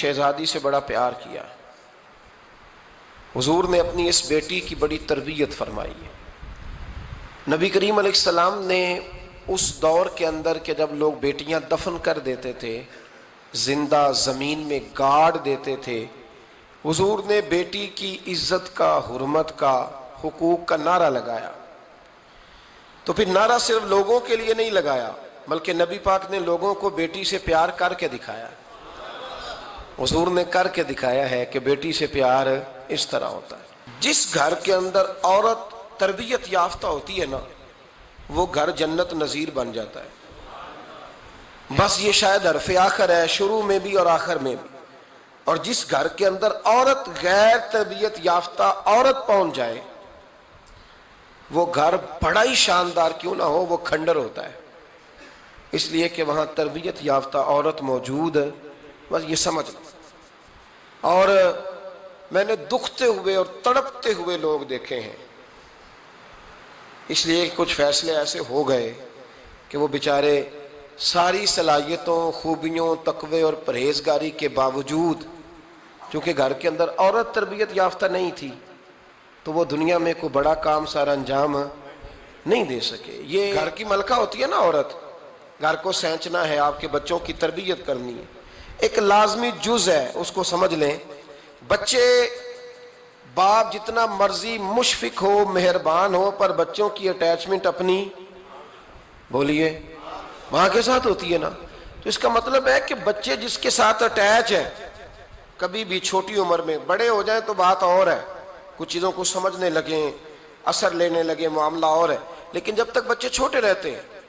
شہزادی سے بڑا پیار کیا۔ حضور نے اپنی اس بیٹی کی بڑی تربیت فرمائی۔ ہے نبی کریم علیہ السلام نے اس دور کے اندر کہ جب لوگ بیٹیاں دفن کر دیتے تھے، زندہ زمین میں گاڑ دیتے تھے، حضور نے بیٹی کی عزت کا، حرمت کا، حقوق کا نعرہ لگایا۔ تو پھر نعرہ صرف لوگوں کے لیے نہیں لگایا، بلکہ نبی پاک نے لوگوں کو بیٹی سے پیار کر کے دکھایا۔ حضور نے کر کے دکھایا ہے کہ بیٹی سے پیار اس طرح ہوتا ہے۔ جس گھر کے اندر عورت تربیت یافتہ ہوتی ہے نا، وہ گھر جنت نظیر بن جاتا ہے۔ بس یہ شاید حرف آخر ہے، شروع میں بھی اور آخر میں بھی۔ اور جس گھر کے اندر عورت غیر تربیت یافتہ عورت پہنچ جائے، وہ گھر بڑا ہی شاندار کیوں نہ ہو، وہ کھنڈر ہوتا ہے۔ اس لیے کہ وہاں تربیت یافتہ عورت موجود ہے۔ بس یہ سمجھ لو۔ اور میں نے دکھتے ہوئے اور تڑپتے ہوئے لوگ دیکھے ہیں۔ اس لیے کچھ فیصلے ایسے ہو گئے کہ وہ بیچارے ساری صلاحیتوں، خوبیوں، تقوی اور پرہیزگاری کے باوجود، چونکہ گھر کے اندر عورت تربیت یافتہ نہیں تھی، تو وہ دنیا میں کوئی بڑا کام سارا انجام نہیں دے سکے۔ یہ گھر کی ملکہ ہوتی ہے نا عورت۔ گھر کو سینچنا ہے، آپ کے بچوں کی تربیت کرنی ہے۔ ایک لازمی جز ہے، اس کو سمجھ لیں۔ بچے، باپ جتنا مرضی مشفق ہو، مہربان ہو، پر بچوں کی اٹیچمنٹ اپنی، بولیے وہاں کے ساتھ ہوتی ہے نا۔ تو اس کا مطلب ہے کہ بچے جس کے ساتھ اٹیچ ہے کبھی بھی چھوٹی عمر میں، بڑے ہو جائیں تو بات اور ہے۔ کچھ چیزوں کو سمجھنے لگیں، اثر لینے لگے معاملہ اور ہے۔ لیکن جب تک بچے چھوٹے رہتے ہیں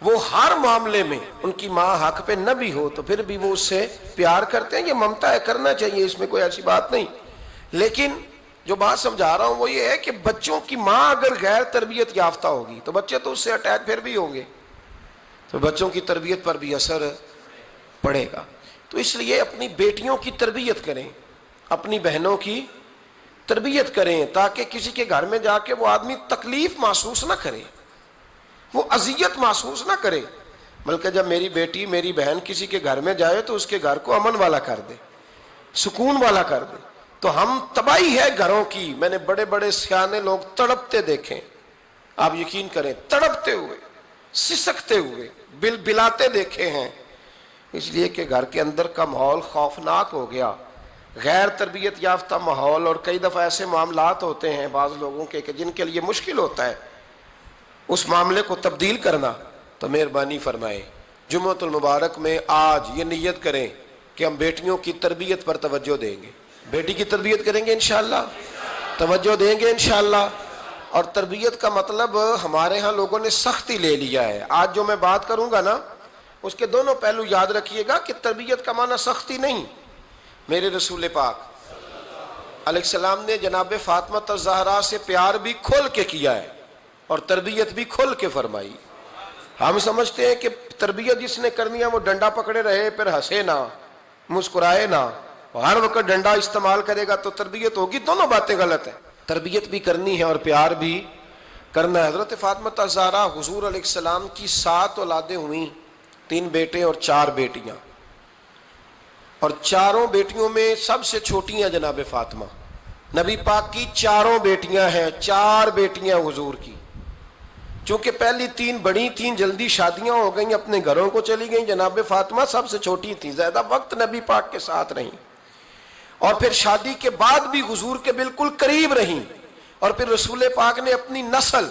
وہ ہر معاملے میں ان کی ماں حق پہ نہ بھی ہو تو پھر بھی وہ اس سے پیار کرتے ہیں یہ ممتا ہے، کرنا چاہیے، اس میں کوئی ایسی بات نہیں۔ لیکن جو بات سمجھا رہا ہوں وہ یہ ہے کہ بچوں کی ماں اگر غیر تربیت یافتہ ہوگی تو بچے تو اس سے اٹیچ پھر بھی ہوں گے۔ تو بچوں کی تربیت پر بھی اثر پڑے گا۔ تو اس لیے اپنی بیٹیوں کی تربیت کریں، اپنی بہنوں کی تربیت کریں تاکہ کسی کے گھر میں جا کے وہ آدمی تکلیف محسوس نہ کرے۔ وہ اذیت محسوس نہ کرے۔ بلکہ جب میری بیٹی، میری بہن کسی کے گھر میں جائے تو اس کے گھر کو امن والا کر دے، سکون والا کر دے۔ تو ہم تباہی ہے گھروں کی۔ میں نے بڑے بڑے سیانے لوگ تڑپتے دیکھیں آپ یقین کریں، تڑپتے ہوئے، سسکتے ہوئے، بل بلاتے دیکھے ہیں۔ اس لیے کہ گھر کے اندر کا ماحول خوفناک ہو گیا۔ غیر تربیت یافتہ ماحول اور کئی دفعہ ایسے معاملات ہوتے ہیں بعض لوگوں کے کہ جن کے لیے مشکل ہوتا ہے۔ اس معاملے کو تبدیل کرنا تو مہربانی فرمائے جمعۃ المبارک میں آج یہ نیت کریں کہ ہم بیٹیوں کی تربیت پر توجہ دیں گے۔ بیٹی کی تربیت کریں گے انشاءاللہ۔ توجہ دیں گے انشاءاللہ۔ اور تربیت کا مطلب ہمارے ہاں لوگوں نے سختی لے لیا ہے۔ آج جو میں بات کروں گا نا، اس کے دونوں پہلو یاد رکھیے گا کہ تربیت کا معنی سختی نہیں۔ میرے رسول پاک، علیہ السلام نے جناب فاطمہ تزہرا سے پیار بھی کھول کے کیا ہے۔ اور تربیت بھی کھول کے فرمائی۔ ہم سمجھتے ہیں کہ تربیت جس نے کرنی ہے وہ ڈنڈا پکڑے رہے، پھر ہنسے نہ، مسکرائے نہ۔ ہر وقت ڈنڈا استعمال کرے گا تو تربیت ہوگی، دونوں باتیں غلط ہیں۔ تربیت بھی کرنی ہے اور پیار بھی کرنا ہے۔ حضرت فاطمہ تزہرا حضور علیہ السلام کی سات اولادیں ہوئیں، تین بیٹے اور چار بیٹیاں۔ اور چاروں بیٹیوں میں سب سے چھوٹی ہیں جناب فاطمہ۔ نبی پاک کی چاروں بیٹیاں ہیں، چار بیٹیاں حضور کی۔ چونکہ پہلی تین بڑی تین جلدی شادیاں ہو گئیں، اپنے گھروں کو چلی گئیں۔ جناب فاطمہ سب سے چھوٹی تھی زیادہ وقت نبی پاک کے ساتھ رہیں اور پھر شادی کے بعد بھی حضور کے بالکل قریب رہیں۔ اور پھر رسول پاک نے اپنی نسل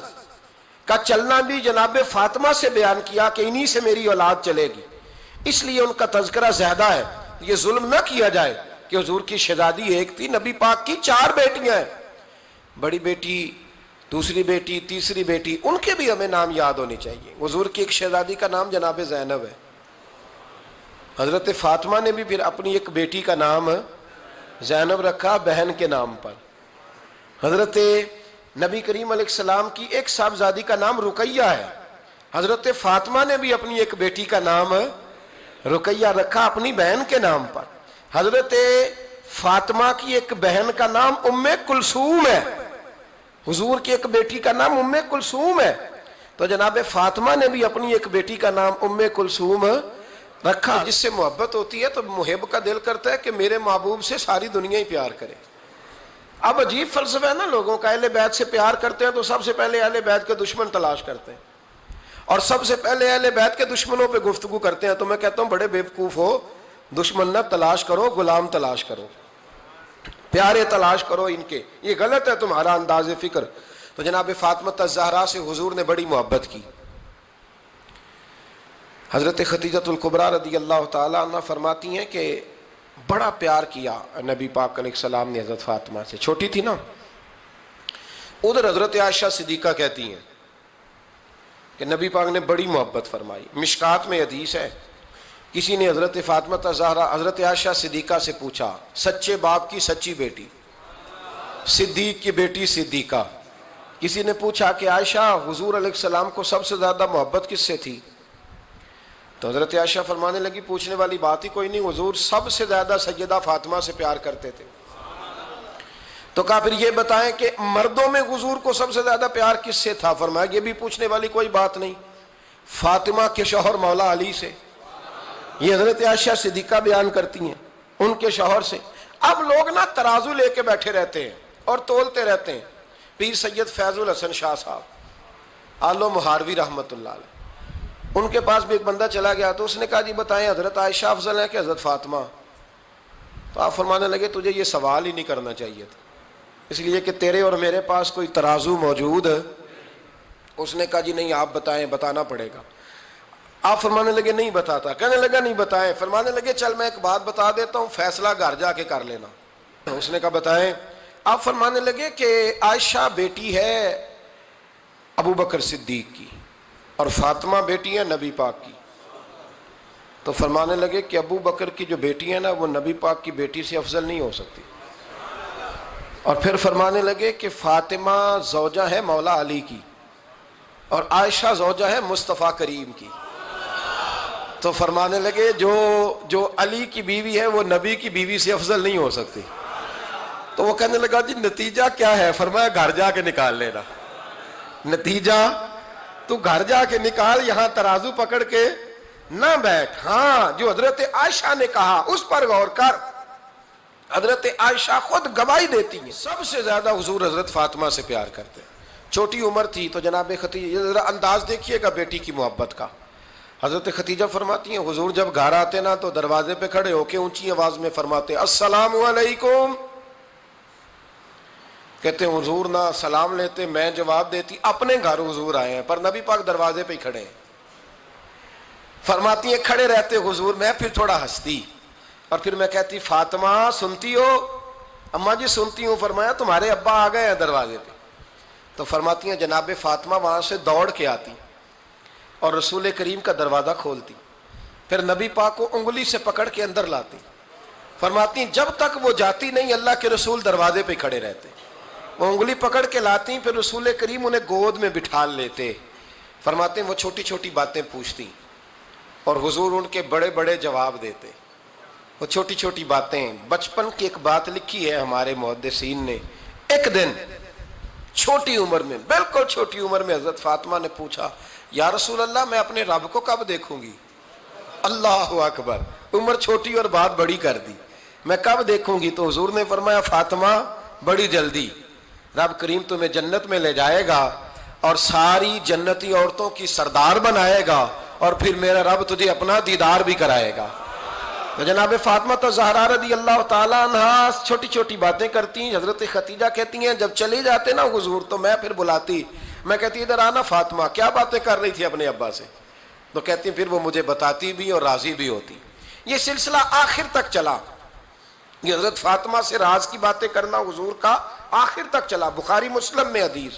کا چلنا بھی جناب فاطمہ سے بیان کیا کہ انہی سے میری اولاد چلے گی۔ اس لیے ان کا تذکرہ زیادہ ہے۔ یہ ظلم نہ کیا جائے کہ حضور کی شہزادی ایک تھی، نبی پاک کی چار بیٹیاں ہیں۔ بڑی بیٹی دوسری بیٹی، تیسری بیٹی، ان کے بھی ہمیں نام یاد ہونی چاہیے۔ حضور کی ایک شہزادی کا نام جناب زینب ہے۔ حضرت فاطمہ نے بھی پھر اپنی ایک بیٹی کا نام زینب رکھا بہن کے نام پر۔ حضرت نبی کریم علیہ السلام کی ایک صاحبزادی کا نام رقیہ ہے۔ حضرت فاطمہ نے بھی اپنی ایک بیٹی کا نام رقیہ رکھا اپنی بہن کے نام پر۔ حضرت فاطمہ کی ایک بہن کا نام ام کلثوم ہے۔ حضور کی ایک بیٹی کا نام ام کلثوم ہے۔ تو جناب فاطمہ نے بھی اپنی ایک بیٹی کا نام ام کلثوم رکھا، جس سے محبت ہوتی ہے تو محب کا دل کرتا ہے کہ میرے محبوب سے ساری دنیا ہی پیار کرے۔ اب عجیب فلسفہ ہے نا لوگوں کا، اہل بیت سے پیار کرتے ہیں تو سب سے پہلے اہل بیت کے دشمن تلاش کرتے ہیں۔ اور سب سے پہلے اہل بیت کے دشمنوں پہ گفتگو کرتے ہیں۔ تو میں کہتا ہوں بڑے بیوقوف ہو، دشمن نہ تلاش کرو، غلام تلاش کرو۔ پیارے تلاش کرو ان کے۔ یہ غلط ہے تمہارا انداز فکر۔ تو جناب فاطمہ زہرا سے حضور نے بڑی محبت کی۔ حضرت ختیجت القبرا رضی اللہ تعالیٰ عنہ فرماتی ہیں کہ بڑا پیار کیا نبی پاک علیہ السلام نے حضرت فاطمہ سے۔ چھوٹی تھی نا۔ ادھر حضرت عائشہ صدیقہ کہتی ہیں کہ نبی پاک نے بڑی محبت فرمائی۔ مشکات میں حدیث ہے۔ کسی نے حضرت فاطمہ زہرا، حضرت عائشہ صدیقہ سے پوچھا، سچے باپ کی سچی بیٹی؟ صدیق کی بیٹی صدیقہ۔ کسی نے پوچھا کہ عائشہ، حضور علیہ السلام کو سب سے زیادہ محبت کس سے تھی؟ تو حضرت عائشہ فرمانے لگی، پوچھنے والی بات ہی کوئی نہیں، حضور سب سے زیادہ سیدہ فاطمہ سے پیار کرتے تھے۔ تو کہا، پھر یہ بتائیں کہ مردوں میں حضور کو سب سے زیادہ پیار کس سے تھا؟ فرمایا، یہ بھی پوچھنے والی کوئی بات نہیں۔ فاطمہ کے شوہر مولا علی سے۔ یہ حضرت عائشہ صدیقہ بیان کرتی ہیں ان کے شوہر سے۔ اب لوگ نا ترازو لے کے بیٹھے رہتے ہیں اور تولتے رہتے ہیں۔ پیر سید فیض الحسن شاہ صاحب، آلو مہاروی رحمت اللہ علیہ۔ ان کے پاس بھی ایک بندہ چلا گیا تو اس نے کہا جی بتائیں حضرت عائشہ افضل ہے کہ حضرت فاطمہ؟ تو آپ فرمانے لگے، تجھے یہ سوال ہی نہیں کرنا چاہیے تھا۔ اس لیے کہ تیرے اور میرے پاس کوئی ترازو موجود ہے۔ اس نے کہا جی نہیں، آپ بتائیں، بتانا پڑے گا۔ آپ فرمانے لگے نہیں بتاتا، کہنے لگا نہیں بتائیں، فرمانے لگے چل میں ایک بات بتا دیتا ہوں، فیصلہ گھر جا کے کر لینا۔ اس نے کہا بتائیں، آپ فرمانے لگے کہ عائشہ بیٹی ہے ابو بکر صدیق کی اور فاطمہ بیٹی ہیں نبی پاک کی۔ تو فرمانے لگے کہ ابو بکر کی جو بیٹی ہے نا، وہ نبی پاک کی بیٹی سے افضل نہیں ہو سکتی۔ اور پھر فرمانے لگے کہ فاطمہ زوجہ ہے مولا علی کی اور عائشہ زوجہ ہے مصطفیٰ کریم کی۔ تو فرمانے لگے جو جو علی کی بیوی ہے وہ نبی کی بیوی سے افضل نہیں ہو سکتی۔ تو وہ کہنے لگا جی نتیجہ کیا ہے؟ فرمایا گھر جا کے نکال لینا۔ نتیجہ، تو گھر جا کے نکال، یہاں ترازو پکڑ کے نہ بیٹھ۔ ہاں جو حضرت عائشہ نے کہا، اس پر غور کر۔ حضرت عائشہ خود گواہی دیتی ہیں۔ سب سے زیادہ حضور حضرت فاطمہ سے پیار کرتے چھوٹی عمر تھی تو جناب ختیجہ انداز دیکھیے گا بیٹی کی محبت کا۔ حضرت ختیجہ فرماتی ہیں، حضور جب گھر آتے نا تو دروازے پہ کھڑے ہو کے اونچی آواز میں فرماتے السلام علیکم۔ کہتے ہیں، حضور نہ سلام لیتے، میں جواب دیتی، اپنے گھر حضور آئے ہیں، پر نبی پاک دروازے پہ ہی کھڑے ہیں۔ فرماتی ہیں، کھڑے رہتے حضور، میں پھر تھوڑا ہنستی، اور پھر میں کہتی، فاطمہ، سنتی ہو؟ اما جی سنتی ہوں، فرمایا، تمہارے ابا آ گئے ہیں دروازے پہ۔ تو فرماتی ہیں، جناب فاطمہ وہاں سے دوڑ کے آتی۔ اور رسول کریم کا دروازہ کھولتی۔ پھر نبی پاک کو انگلی سے پکڑ کے اندر لاتی۔ فرماتی، جب تک وہ جاتی نہیں، اللہ کے رسول دروازے پہ کھڑے رہتے۔ وہ انگلی پکڑ کے لاتی، پھر رسول کریم انہیں گود میں بٹھا لیتے۔ فرماتے ہیں وہ چھوٹی چھوٹی باتیں پوچھتی اور حضور ان کے بڑے بڑے جواب دیتے۔ وہ چھوٹی چھوٹی باتیں، بچپن کی ایک بات لکھی ہے ہمارے محدثین نے۔ ایک دن، چھوٹی عمر میں، بالکل چھوٹی عمر میں حضرت فاطمہ نے پوچھا یا رسول اللہ، میں اپنے رب کو کب دیکھوں گی؟ اللہ اکبر، عمر چھوٹی اور بات بڑی کر دی۔ میں کب دیکھوں گی؟ تو حضور نے فرمایا، فاطمہ، بڑی جلدی۔ رب کریم تمہیں جنت میں لے جائے گا اور ساری جنتی عورتوں کی سردار بنائے گا اور پھر میرا رب تجھے اپنا دیدار بھی کرائے گا۔ تو جناب فاطمہ تو زہرا رضی اللہ تعالیٰ عنہ چھوٹی چھوٹی باتیں کرتی ہیں۔ حضرت ختیجہ کہتی ہیں، جب چلی جاتے نا حضور تو میں پھر بلاتی۔ میں کہتی ادھر آنا فاطمہ، کیا باتیں کر رہی تھی اپنے ابا سے؟ تو کہتی پھر وہ مجھے بتاتی بھی اور راضی بھی ہوتی۔ یہ سلسلہ آخر تک چلا۔ یہ حضرت فاطمہ سے راز کی باتیں کرنا حضور کا آخر تک چلا۔ بخاری مسلم میں حدیث۔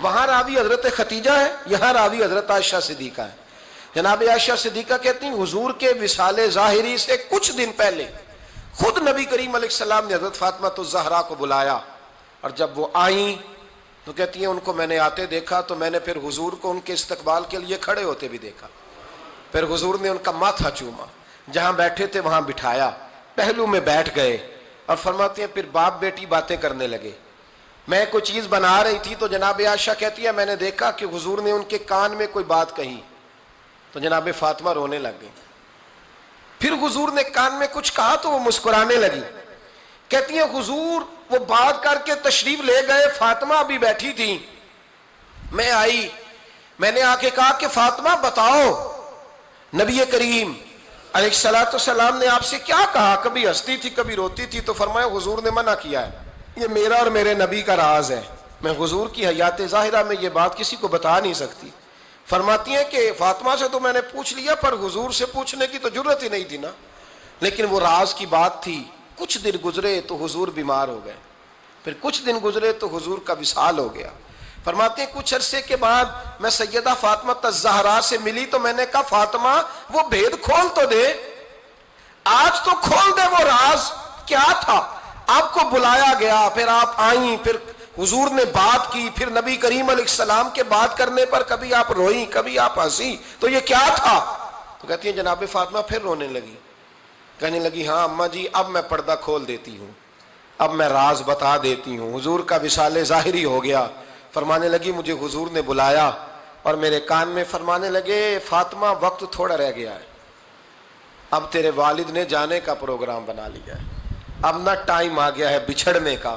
وہاں راوی حضرت ختیجہ ہے، یہاں راوی حضرت عائشہ صدیقہ ہے۔ جناب عائشہ صدیقہ کہتی ہیں، حضور کے وصال ظاہری سے کچھ دن پہلے خود نبی کریم علیہ السلام نے حضرت فاطمہ تو زہرا کو بلایا۔ اور جب وہ آئیں تو کہتی ہیں ان کو میں نے آتے دیکھا تو میں نے پھر حضور کو ان کے استقبال کے لیے کھڑے ہوتے بھی دیکھا۔ پھر حضور نے ان کا ماتھا چوما، جہاں بیٹھے تھے وہاں بٹھایا، پہلو میں بیٹھ گئے اور فرماتے ہیں، پھر باپ بیٹی باتیں کرنے لگے۔ میں کوئی چیز بنا رہی تھی تو جناب عائشہ کہتی ہے میں نے دیکھا کہ حضور نے ان کے کان میں کوئی بات کہی۔ تو جناب فاطمہ رونے لگ گئی پھر حضور نے کان میں کچھ کہا تو وہ مسکرانے لگی۔ کہتی ہیں، حضور وہ بات کر کے تشریف لے گئے، فاطمہ ابھی بیٹھی تھی۔ میں آئی، میں نے آ کے کہا کہ فاطمہ بتاؤ، نبی کریم علیہ السلاۃ السلام نے آپ سے کیا کہا؟ کبھی ہنستی تھی، کبھی روتی تھی تو فرمایا حضور نے منع کیا ہے۔ یہ میرا اور میرے نبی کا راز ہے۔ میں حضور کی حیات ظاہرہ میں یہ بات کسی کو بتا نہیں سکتی۔ فرماتی ہیں کہ فاطمہ سے تو میں نے پوچھ لیا، پر حضور سے پوچھنے کی تو ضرورت ہی نہیں تھی نا۔ لیکن وہ راز کی بات تھی۔ کچھ دن گزرے تو حضور بیمار ہو گئے۔ پھر کچھ دن گزرے تو حضور کا وصال ہو گیا۔ فرماتے ہیں کچھ عرصے کے بعد میں سیدہ فاطمہ تزہرا سے ملی تو میں نے کہا، فاطمہ، وہ بھید کھول تو دے۔ آج تو کھول دے وہ راز۔ کیا تھا؟ آپ کو بلایا گیا، پھر آپ آئیں، پھر حضور نے بات کی، پھر نبی کریم علیہ السلام کے بات کرنے پر کبھی آپ روئیں، کبھی آپ ہنسی تو یہ کیا تھا؟ تو کہتی ہیں جناب فاطمہ پھر رونے لگی۔ کہنے لگی ہاں اما جی اب میں پردہ کھول دیتی ہوں۔ اب میں راز بتا دیتی ہوں۔ حضور کا وصال ظاہری ہو گیا۔ فرمانے لگی، مجھے حضور نے بلایا اور میرے کان میں فرمانے لگے، فاطمہ، وقت تھوڑا رہ گیا ہے۔ اب تیرے والد نے جانے کا پروگرام بنا لیا ہے۔ اب نہ ٹائم آ گیا ہے بچھڑنے کا۔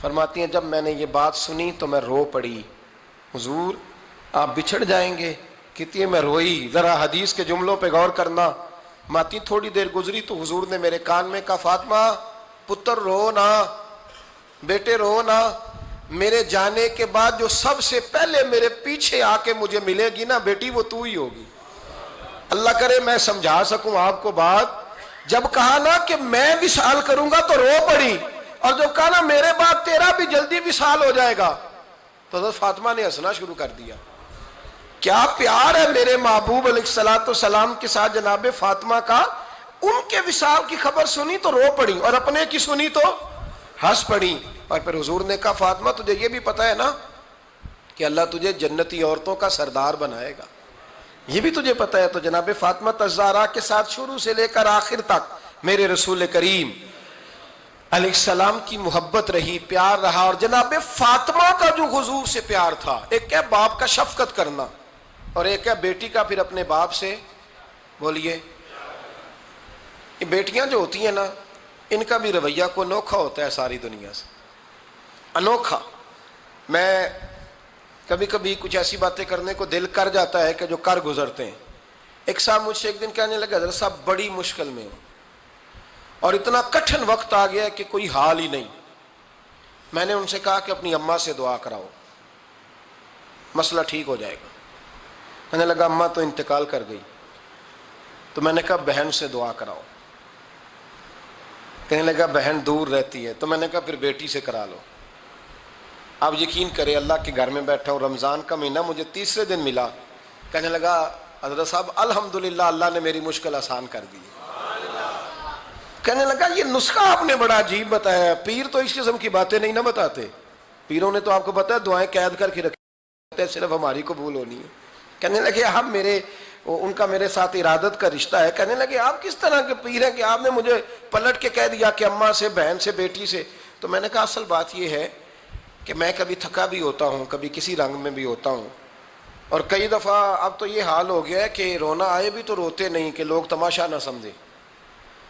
فرماتی ہیں، جب میں نے یہ بات سنی تو میں رو پڑی۔ حضور، آپ بچھڑ جائیں گے۔ کتنی میں روئی۔ ذرا حدیث کے جملوں پہ غور کرنا۔ ماتی تھوڑی دیر گزری تو حضور نے میرے کان میں کہا، فاطمہ، پتر رو نا، بیٹے رو نا، میرے جانے کے بعد جو سب سے پہلے میرے پیچھے آ کے مجھے ملے گی نا، بیٹی وہ تو ہی ہوگی۔ اللہ کرے میں سمجھا سکوں آپ کو بات۔ جب کہا نا کہ میں وشال کروں گا تو رو پڑی، اور جب کہا نا میرے بعد تیرا بھی جلدی وشال ہو جائے گا، تو حضرت فاطمہ نے ہنسنا شروع کر دیا۔ کیا پیار ہے میرے محبوب علیہ السلاۃ السلام کے ساتھ جناب فاطمہ کا؟ ان کے وشال کی خبر سنی تو رو پڑی اور اپنے کی سنی تو ہنس پڑی۔ اور پھر حضور نے کہا، فاطمہ، تجھے یہ بھی پتا ہے نا کہ اللہ تجھے جنتی عورتوں کا سردار بنائے گا۔ یہ بھی تجھے پتا ہے۔ تو جناب فاطمہ تزارا کے ساتھ شروع سے لے کر آخر تک میرے رسول کریم علیہ السلام کی محبت رہی، پیار رہا۔ اور جناب فاطمہ کا جو حضور سے پیار تھا، ایک ہے باپ کا شفقت کرنا۔ اور ایک ہے بیٹی کا پھر اپنے باپ سے، بولیے۔ یہ بیٹیاں جو ہوتی ہیں نا، ان کا بھی رویہ کو انوکھا ہوتا ہے ساری دنیا سے۔ انوکھا۔ میں کبھی کبھی کچھ ایسی باتیں کرنے کو دل کر جاتا ہے کہ جو کر گزرتے ہیں۔ ایک صاحب مجھ سے ایک دن کہنے لگا حضرت صاحب، بڑی مشکل میں ہوں۔ اور اتنا کٹھن وقت آ گیا کہ کوئی حال ہی نہیں۔ میں نے ان سے کہا کہ اپنی اماں سے دعا کراؤ۔ مسئلہ ٹھیک ہو جائے گا۔ میں نے لگا اماں تو انتقال کر گئی۔ تو میں نے کہا، بہن سے دعا کراؤ۔ کہنے لگا، بہن دور رہتی ہے۔ تو میں نے کہا، پھر بیٹی سے کرا لو۔ آپ یقین کرے اللہ کے گھر میں بیٹھا ہوں، رمضان کا مہینہ مجھے تیسرے دن ملا۔ کہنے لگا، حضرت صاحب، الحمدللہ، اللہ نے میری مشکل آسان کر دی۔ کہنے لگا، یہ نسخہ آپ نے بڑا عجیب بتایا۔ پیر تو اس قسم کی باتیں نہیں نہ بتاتے۔ پیروں نے تو آپ کو بتایا، دعائیں قید کر کے رکھے صرف ہماری قبول ہونی ہے۔ کہنے لگے آپ میرے، ان کا میرے ساتھ ارادت کا رشتہ ہے۔ کہنے لگے، آپ کس طرح کے پیر ہیں کہ آپ نے مجھے پلٹ کے کہہ دیا کہ اماں سے، بہن سے، بیٹی سے؟ تو میں نے کہا، اصل بات یہ ہے کہ میں کبھی تھکا بھی ہوتا ہوں، کبھی کسی رنگ میں بھی ہوتا ہوں۔ اور کئی دفعہ اب تو یہ حال ہو گیا ہے کہ رونا آئے بھی تو روتے نہیں، کہ لوگ تماشا نہ سمجھے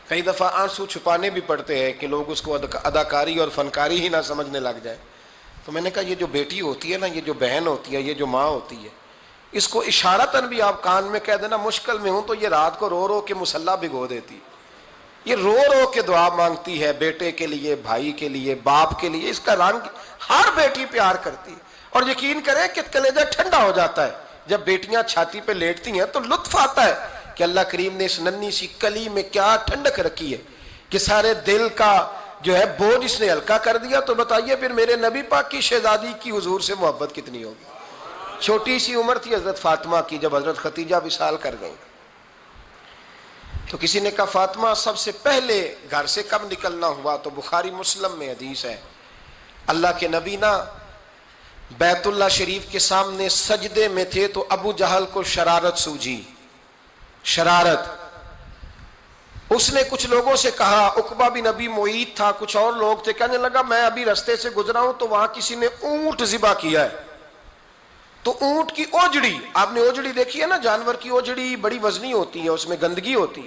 کئی دفعہ آنسو چھپانے بھی پڑتے ہیں کہ لوگ اس کو اداکاری اور فنکاری ہی نہ سمجھنے لگ جائے تو میں نے کہا، یہ جو بیٹی ہوتی ہے نا، یہ جو بہن ہوتی ہے، یہ جو ماں ہوتی ہے اس کو اشارتاً بھی آپ کان میں کہہ دینا، مشکل میں ہوں تو یہ رات کو رو رو کے مسلح بھگو دیتی۔ یہ رو رو کے دعا مانگتی ہے بیٹے کے لیے، بھائی کے لیے، باپ کے لیے، اس کا رنگ ہر بیٹی پیار کرتی۔ اور یقین کرے کہ کلیجہ ٹھنڈا ہو جاتا ہے۔ جب بیٹیاں چھاتی پہ لیٹتی ہیں تو لطف آتا ہے کہ اللہ کریم نے اس ننی سی کلی میں کیا ٹھنڈک رکھی ہے کہ سارے دل کا جو ہے بوجھ اس نے ہلکا کر دیا۔ تو بتائیے پھر میرے نبی پاک کی شہزادی کی حضور سے محبت کتنی ہوگی؟ چھوٹی سی عمر تھی حضرت فاطمہ کی جب حضرت ختیجہ وصال کر گئی تو کسی نے کہا، فاطمہ، سب سے پہلے گھر سے کب نکلنا ہوا؟ تو بخاری مسلم میں حدیث ہے۔ اللہ کے نبی نا بیت اللہ شریف کے سامنے سجدے میں تھے تو ابو جہل کو شرارت سوجی شرارت۔ اس نے کچھ لوگوں سے کہا اقبا بھی نبی معید تھا، کچھ اور لوگ تھے۔ کہنے لگا، میں ابھی رستے سے گزرا ہوں تو وہاں کسی نے اونٹ ذبح کیا ہے۔ تو اونٹ کی اوجڑی، آپ نے اوجڑی دیکھی ہے نا، جانور کی اوجڑی بڑی وزنی ہوتی ہے، اس میں گندگی ہوتی۔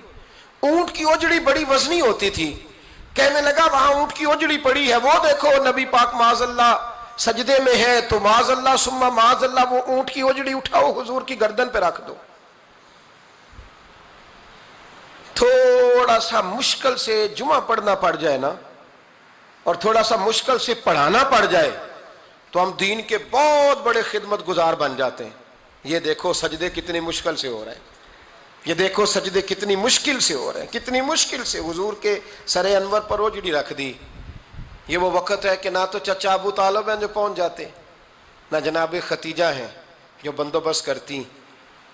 اونٹ کی اوجڑی بڑی وزنی ہوتی تھی۔ کہنے لگا، وہاں اونٹ کی اوجڑی پڑی ہے۔ وہ دیکھو، نبی پاک معاذ اللہ سجدے میں ہے تو معاذ اللہ سما معاذ اللہ، وہ اونٹ کی اوجڑی اٹھاؤ، حضور کی گردن پہ رکھ دو۔ تھوڑا سا مشکل سے جمعہ پڑھنا پڑ جائے نا، اور تھوڑا سا مشکل سے پڑھانا پڑ جائے۔ تو ہم دین کے بہت بڑے خدمت گزار بن جاتے ہیں۔ یہ دیکھو سجدے کتنی مشکل سے ہو رہے ہیں۔ یہ دیکھو سجدے کتنی مشکل سے ہو رہے ہیں۔ کتنی مشکل سے حضور کے سر انور پر اوجڑی رکھ دی۔ یہ وہ وقت ہے کہ نہ تو چچا ابو طالب ہیں جو پہنچ جاتے، نہ جناب ختیجہ ہیں جو بندوبست کرتی۔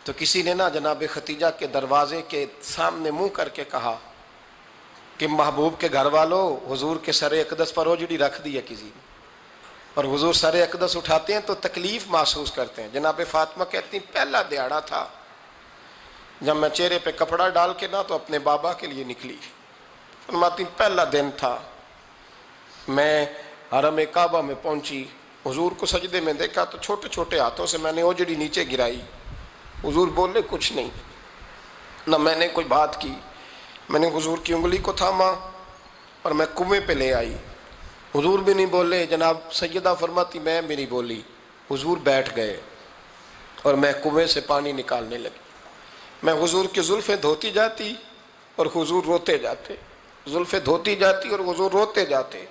تو کسی نے نہ جناب ختیجہ کے دروازے کے سامنے منہ کر کے کہا کہ محبوب کے گھر والوں حضور کے سر اقدس پر اوجڑی رکھ دی ہے کسی نے۔ اور حضور سر اقدس اٹھاتے ہیں تو تکلیف محسوس کرتے ہیں۔ جناب فاطمہ کہتی پہلا دیہڑا تھا۔ جب میں چہرے پہ کپڑا ڈال کے نہ تو اپنے بابا کے لیے نکلی۔ فرماتی پہلا دن تھا۔ میں حرم کعبہ میں پہنچی۔ حضور کو سجدے میں دیکھا تو چھوٹے چھوٹے ہاتھوں سے میں نے اوجڑی نیچے گرائی۔ حضور بولے، کچھ نہیں۔ نہ میں نے کوئی بات کی۔ میں نے حضور کی انگلی کو تھاما اور میں کنویں پہ لے آئی۔ حضور بھی نہیں بولے، جناب سیدہ فرماتی، میں بھی نہیں بولی۔ حضور بیٹھ گئے اور میں کنویں سے پانی نکالنے لگی۔ میں حضور کی زلفیں دھوتی جاتی اور حضور روتے جاتے۔ زلفیں دھوتی جاتی اور حضور روتے جاتے۔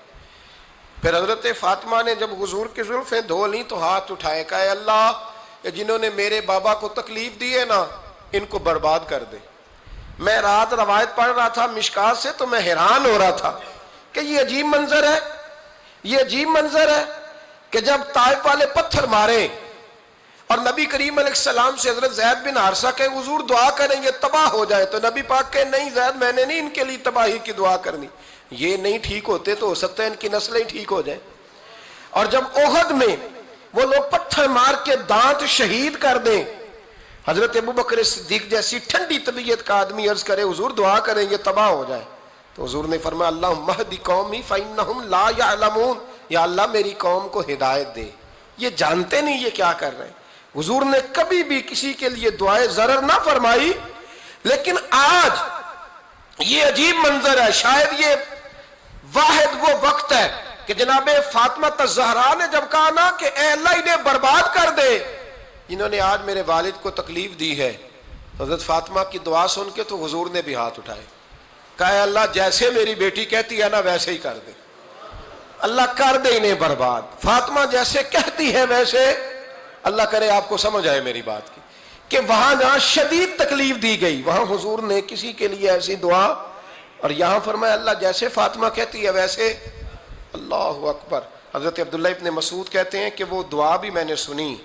پھر حضرت فاطمہ نے جب حضور کی زلفیں دھو لی تو ہاتھ اٹھائے، کہا اللہ جنہوں نے میرے بابا کو تکلیف دی ہے نا، ان کو برباد کر دے۔ میں رات روایت پڑھ رہا تھا مشکات سے تو میں حیران ہو رہا تھا کہ یہ عجیب منظر ہے۔ یہ عجیب منظر ہے کہ جب طائف والے پتھر مارے اور نبی کریم علیہ السلام سے حضرت زید بن عرصہ کہ حضور دعا کریں یہ تباہ ہو جائے تو نبی پاک کہ نہیں زید میں نے نہیں ان کے لیے تباہی کی دعا کرنی یہ نہیں ٹھیک ہوتے تو ہو سکتا ہے ان کی نسلیں ٹھیک ہو جائیں اور جب اوہد میں وہ لوگ پتھر مار کے دانت شہید کر دیں حضرت ابو بکر صدیق جیسی ٹھنڈی طبیعت کا آدمی عرض کرے حضور دعا کریں یہ تباہ ہو جائے تو حضور نے فرمایا اللہ مہدی قومی فَإِنَّهُمْ لَا يَعْلَمُونَ۔ یا اللہ، میری قوم کو ہدایت دے۔ یہ جانتے نہیں یہ کیا کر رہے ہیں۔ حضور نے کبھی بھی کسی کے لیے دعائیں ضرر نہ فرمائی، لیکن آج یہ عجیب منظر ہے۔ شاید یہ واحد وہ وقت ہے کہ جناب فاطمہ تزہرا نے جب کہا نا کہ اے اللہ، انہیں برباد کر دے۔ جنہوں نے آج میرے والد کو تکلیف دی ہے۔ حضرت فاطمہ کی دعا سن کے تو حضور نے بھی ہاتھ اٹھائے۔ کہا اللہ جیسے میری بیٹی کہتی ہے نا، ویسے ہی کر دے۔ اللہ کر دے انہیں برباد۔ فاطمہ جیسے کہتی ہے، ویسے۔ اللہ کرے آپ کو سمجھ آئے میری بات کی۔ کہ وہاں جہاں شدید تکلیف دی گئی، وہاں حضور نے کسی کے لیے ایسی دعا۔ اور یہاں فرمایا، اللہ جیسے فاطمہ کہتی ہے، ویسے۔ اللہ اکبر۔ حضرت عبداللہ ابن مسعود کہتے ہیں کہ وہ دعا بھی میں نے سنی۔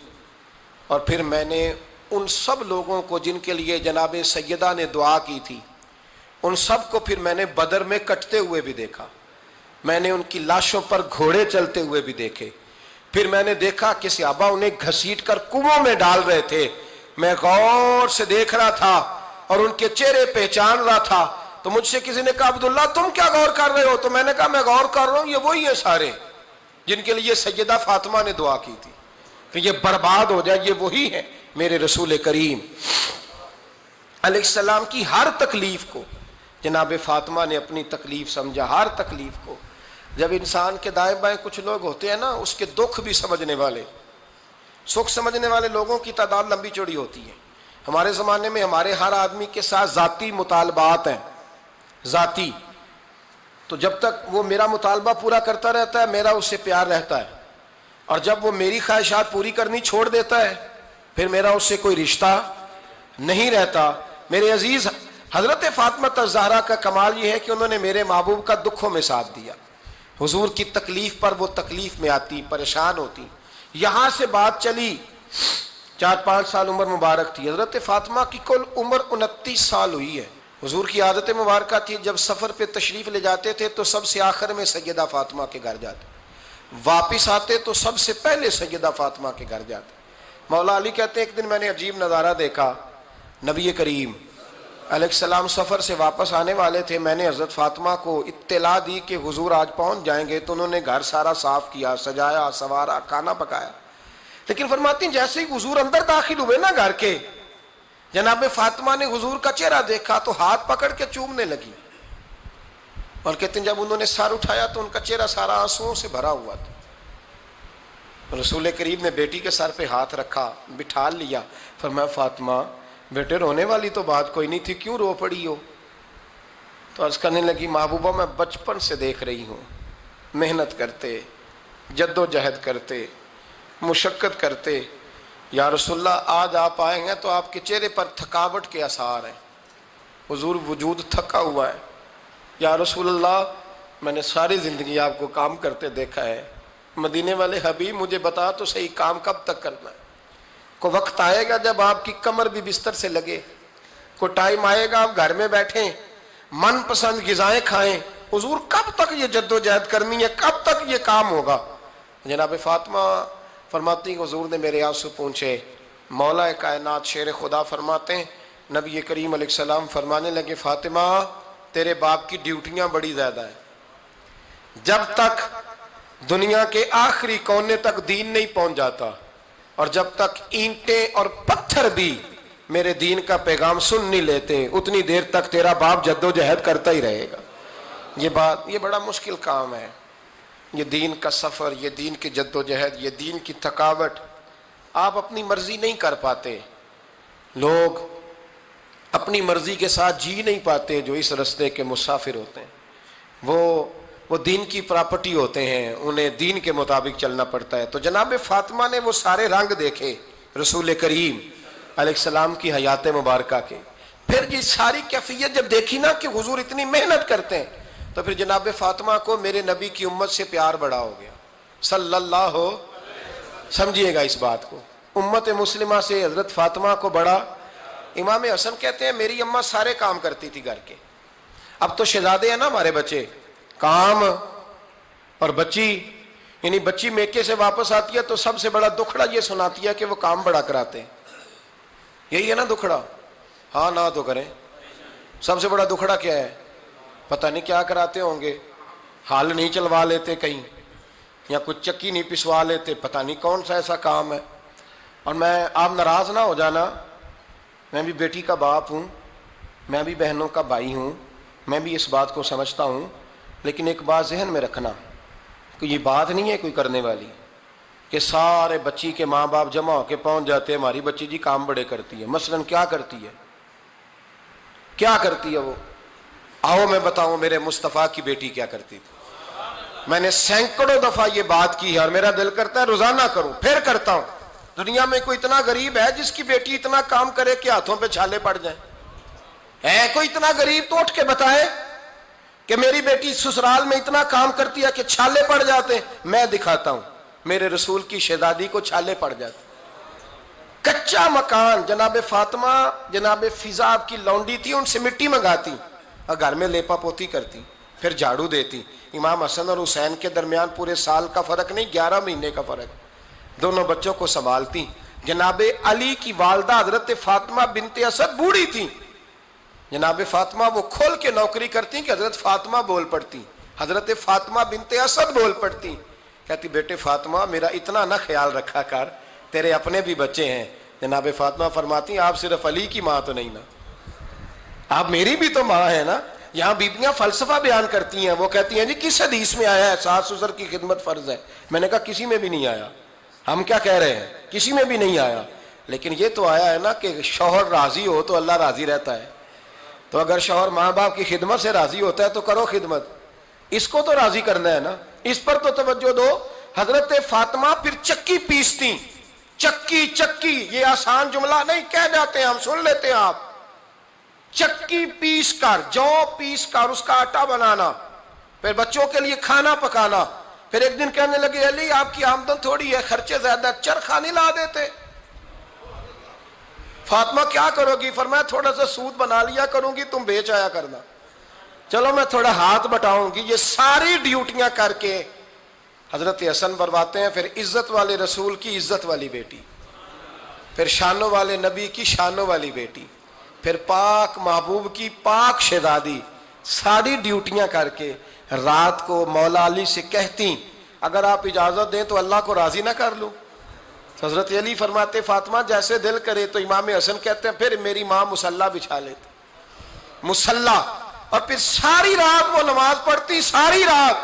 اور پھر میں نے ان سب لوگوں کو جن کے لیے جناب سیدہ نے دعا کی تھی ان سب کو پھر میں نے بدر میں کٹتے ہوئے بھی دیکھا۔ میں نے ان کی لاشوں پر گھوڑے چلتے ہوئے بھی دیکھے۔ پھر میں نے دیکھا کہ صحابہ انہیں گھسیٹ کر کنووں میں ڈال رہے تھے۔ میں غور سے دیکھ رہا تھا اور ان کے چہرے پہچان رہا تھا۔ تو مجھ سے کسی نے کہا، عبداللہ، تم کیا غور کر رہے ہو؟ تو میں نے کہا، میں غور کر رہا ہوں، یہ وہی ہیں سارے جن کے لیے سیدہ فاطمہ نے دعا کی تھی۔ کہ یہ برباد ہو جائے، یہ وہی ہیں میرے رسول کریم۔ علیہ السلام کی ہر تکلیف کو جناب فاطمہ نے اپنی تکلیف سمجھا، ہر تکلیف کو۔ جب انسان کے دائیں بائیں کچھ لوگ ہوتے ہیں نا، اس کے دکھ بھی سمجھنے والے۔ سکھ سمجھنے والے لوگوں کی تعداد لمبی چوڑی ہوتی ہے۔ ہمارے زمانے میں ہمارے ہر آدمی کے ساتھ ذاتی مطالبات ہیں۔ ذاتی۔ تو جب تک وہ میرا مطالبہ پورا کرتا رہتا ہے، میرا اس سے پیار رہتا ہے۔ اور جب وہ میری خواہشات پوری کرنی چھوڑ دیتا ہے، پھر میرا اس سے کوئی رشتہ نہیں رہتا۔ میرے عزیز حضرت فاطمہ تزہرا کا کمال یہ ہے کہ انہوں نے میرے محبوب کا دکھوں میں ساتھ دیا۔ حضور کی تکلیف پر وہ تکلیف میں آتی، پریشان ہوتی۔ یہاں سے بات چلی۔ چار پانچ سال عمر مبارک تھی۔ حضرت فاطمہ کی کل عمر انتیس سال ہوئی ہے۔ حضور کی عادت مبارکہ تھی۔ جب سفر پہ تشریف لے جاتے تھے تو سب سے آخر میں سیدہ فاطمہ کے گھر جاتے۔ واپس آتے تو سب سے پہلے سیدہ فاطمہ کے گھر جاتے۔ مولا علی کہتے ہیں، ایک دن میں نے عجیب نظارہ دیکھا۔ نبی کریم علیہ السلام سفر سے واپس آنے والے تھے، میں نے حضرت فاطمہ کو اطلاع دی کہ حضور آج پہنچ جائیں گے، تو انہوں نے گھر سارا صاف کیا، سجایا سوارا کھانا پکایا۔ لیکن فرماتی ہیں، جیسے ہی حضور اندر داخل ہوئے نا گھر کے، جناب فاطمہ نے حضور کا چہرہ دیکھا تو ہاتھ پکڑ کے چومنے لگی۔ اور کہتے ہیں جب انہوں نے سار اٹھایا تو ان کا چہرہ سارا آنسو سے بھرا ہوا تھا۔ رسول کریم نے بیٹی کے سر پہ ہاتھ رکھا بٹھا لیا۔ فرمایا، فاطمہ بیٹے، رونے والی تو بات کوئی نہیں تھی، کیوں رو پڑی ہو؟ تو عرض کرنے لگی، محبوبہ، میں بچپن سے دیکھ رہی ہوں۔ محنت کرتے جد و جہد کرتے، مشقت کرتے۔ یا رسول اللہ، آج آپ آئے ہیں تو آپ کے چہرے پر تھکاوٹ کے اثار ہیں۔ حضور وجود تھکا ہوا ہے۔ یا رسول اللہ، میں نے ساری زندگی آپ کو کام کرتے دیکھا ہے۔ مدینے والے حبیب، مجھے بتا تو صحیح کام کب تک کرنا ہے؟ کو وقت آئے گا جب آپ کی کمر بھی بستر سے لگے، کو ٹائم آئے گا، آپ گھر میں بیٹھیں، من پسند غذائیں کھائیں۔ حضور کب تک یہ جد و جہد کرنی ہے؟ کب تک یہ کام ہوگا؟ جناب فاطمہ فرماتی حضور نے میرے آنسو پوچھے مولا کائنات شیر خدا فرماتے ہیں۔ نبی کریم علیہ السلام فرمانے لگے، فاطمہ، تیرے باپ کی ڈیوٹیاں بڑی زیادہ ہیں۔ جب تک دنیا کے آخری کونے تک دین نہیں پہنچ جاتا اور جب تک اینٹیں اور پتھر بھی میرے دین کا پیغام سن نہیں لیتے، اتنی دیر تک تیرا باپ جد و جہد کرتا ہی رہے گا۔ یہ بات، یہ بڑا مشکل کام ہے۔ یہ دین کا سفر، یہ دین کی جد و جہد یہ دین کی تھکاوٹ آپ اپنی مرضی نہیں کر پاتے۔ لوگ اپنی مرضی کے ساتھ جی نہیں پاتے جو اس رستے کے مسافر ہوتے ہیں۔ وہ وہ دین کی پراپرٹی ہوتے ہیں، انہیں دین کے مطابق چلنا پڑتا ہے۔ تو جناب فاطمہ نے وہ سارے رنگ دیکھے رسول کریم علیہ السلام کی حیات مبارکہ کے۔ پھر یہ ساری کیفیت جب دیکھی نا کہ حضور اتنی محنت کرتے ہیں، تو پھر جناب فاطمہ کو میرے نبی کی امت سے پیار بڑا ہو گیا۔ صلی اللہ ہو سمجھیے گا اس بات کو۔ امت مسلمہ سے حضرت فاطمہ کو بڑا۔ امام حسن کہتے ہیں، میری اماں سارے کام کرتی تھی گھر کے۔ اب تو شہزادے ہیں نا ہمارے بچے۔ کام اور بچی یعنی بچی میکے سے واپس آتی ہے تو سب سے بڑا دکھڑا یہ سناتی ہے کہ وہ کام بڑا کراتے ہیں۔ یہی ہے نا دکھڑا؟ ہاں نہ تو کریں۔ سب سے بڑا دکھڑا کیا ہے؟ پتہ نہیں کیا کراتے ہوں گے۔ حال نہیں چلوا لیتے کہیں، یا کچھ چکی نہیں پسوا لیتے۔ پتہ نہیں کون سا ایسا کام ہے۔ اور میں، آپ ناراض نہ ہو جانا۔ میں بھی بیٹی کا باپ ہوں۔ میں بھی بہنوں کا بھائی ہوں۔ میں بھی اس بات کو سمجھتا ہوں۔ لیکن ایک بات ذہن میں رکھنا، کہ یہ بات نہیں ہے کوئی کرنے والی، کہ سارے بچی کے ماں باپ جمع ہو کے پہنچ جاتے ہیں، ہماری بچی جی کام بڑے کرتی ہے۔ مثلا کیا کرتی ہے؟ کیا کرتی ہے وہ؟ آؤ میں بتاؤں میرے مصطفیٰ کی بیٹی کیا کرتی تھی۔ میں نے سینکڑوں دفعہ یہ بات کی ہے اور میرا دل کرتا ہے روزانہ کروں، پھر کرتا ہوں۔ دنیا میں کوئی اتنا غریب ہے جس کی بیٹی اتنا کام کرے کہ ہاتھوں پہ چھالے پڑ جائیں۔ ہے کوئی اتنا غریب تو اٹھ کے بتائے؟ کہ میری بیٹی سسرال میں اتنا کام کرتی ہے کہ چھالے پڑ جاتے میں دکھاتا ہوں۔ میرے رسول کی شہزادی کو چھالے پڑ جاتے کچا مکان جناب فاطمہ، جناب فضا کی لونڈی تھی، ان سے مٹی منگاتی اور گھر میں لیپا پوتی کرتی پھر جھاڑو دیتی امام حسن اور حسین کے درمیان پورے سال کا فرق نہیں، گیارہ مہینے کا فرق۔ دونوں بچوں کو سنبھالتی جناب علی کی والدہ حضرت فاطمہ بنت اسد بوڑھی تھی۔ جناب فاطمہ وہ کھول کے نوکری کرتی کہ حضرت فاطمہ بول پڑتی حضرت فاطمہ بنت اسد بول پڑتی کہتی بیٹے فاطمہ میرا اتنا نہ خیال رکھا کر، تیرے اپنے بھی بچے ہیں۔ جناب فاطمہ فرماتی آپ صرف علی کی ماں تو نہیں نا۔ آپ میری بھی تو ماں ہے نا۔ یہاں بیبیاں فلسفہ بیان کرتی ہیں۔ وہ کہتی ہیں جی کس حدیث میں آیا ہے؟ ساس سسر کی خدمت فرض ہے۔ میں نے کہا، کسی میں بھی نہیں آیا۔ ہم کیا کہہ رہے ہیں؟ کسی میں بھی نہیں آیا۔ لیکن یہ تو آیا ہے نا کہ شوہر راضی ہو تو اللہ راضی رہتا ہے۔ تو اگر شوہر ماں باپ کی خدمت سے راضی ہوتا ہے تو کرو خدمت۔ اس کو تو راضی کرنا ہے نا۔ اس پر تو توجہ دو۔ حضرت فاطمہ پھر چکی پیستی۔ چکی چکی۔ یہ آسان جملہ نہیں کہہ جاتے ہیں ہم، سن لیتے ہیں آپ۔ چکی پیس کر، جو پیس کر، اس کا آٹا بنانا۔ پھر بچوں کے لیے کھانا پکانا۔ پھر ایک دن کہنے لگے، علی، آپ کی آمدن تھوڑی ہے، خرچے زیادہ چرخا نہیں لا دیتے۔ فاطمہ کیا کرو گی؟ فرمایا تھوڑا سا سود بنا لیا کروں گی، تم بیچ آیا کرنا۔ چلو میں تھوڑا ہاتھ بٹاؤں گی، یہ ساری ڈیوٹیاں کر کے حضرت حسن برواتے ہیں، پھر عزت والے رسول کی عزت والی بیٹی، پھر شانوں والے نبی کی شانوں والی بیٹی، پھر پاک محبوب کی پاک شہزادی، ساری ڈیوٹیاں کر کے رات کو مولا علی سے کہتی، اگر آپ اجازت دیں تو اللہ کو راضی نہ کر لوں۔ حضرت علی فرماتے، فاطمہ جیسے دل کرے تو امام حسن کہتے ہیں، پھر میری ماں مسلح بچھا لیتے۔ مسلح۔ اور پھر ساری رات وہ نماز پڑھتی، ساری رات۔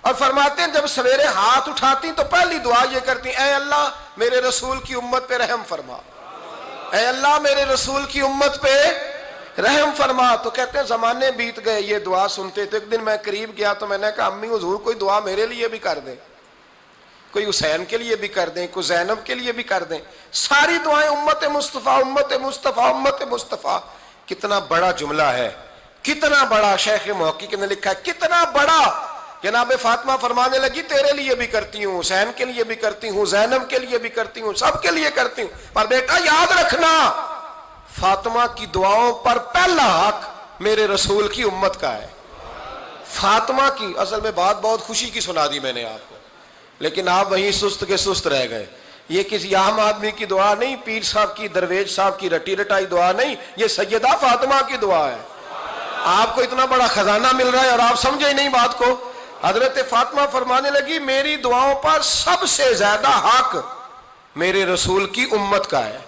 اور فرماتے ہیں، جب سویرے ہاتھ اٹھاتی تو پہلی دعا یہ کرتی، اے اللہ میرے رسول کی امت پہ رحم فرما۔ اے اللہ میرے رسول کی امت پہ رحم فرما۔ تو کہتے ہیں، زمانے بیت گئے، یہ دعا سنتے تو ایک دن میں قریب گیا تو میں نے کہا، امی حضور کوئی دعا میرے لیے بھی کر دیں۔ کوئی حسین کے لیے بھی کر دیں، کوئی زینب کے لیے بھی کر دیں۔ ساری دعائیں امت مصطفیٰ امت مصطفیٰ امت مصطفیٰ۔ کتنا بڑا جملہ ہے، کتنا بڑا۔ شیخ محقق نے لکھا ہے، کتنا بڑا۔ جناب فاطمہ فرمانے لگی، تیرے لیے بھی کرتی ہوں، حسین کے لیے بھی کرتی ہوں، زینب کے لیے بھی کرتی ہوں، سب کے لیے کرتی ہوں۔ پر بیٹا، یاد رکھنا، فاطمہ کی دعاؤں پر پہلا حق میرے رسول کی امت کا ہے۔ فاطمہ کی، اصل میں بات بہت خوشی کی سنا دی میں نے آپ کو۔ لیکن آپ وہیں سست کے سست رہ گئے۔ یہ کسی عام آدمی کی دعا نہیں، پیر صاحب کی درویج صاحب کی، رٹی رٹائی دعا نہیں، یہ سیدہ فاطمہ کی دعا ہے۔ آپ کو اتنا بڑا خزانہ مل رہا ہے اور آپ سمجھے نہیں بات کو۔ حضرت فاطمہ فرمانے لگی، میری دعاؤں پر سب سے زیادہ حق میرے رسول کی امت کا ہے۔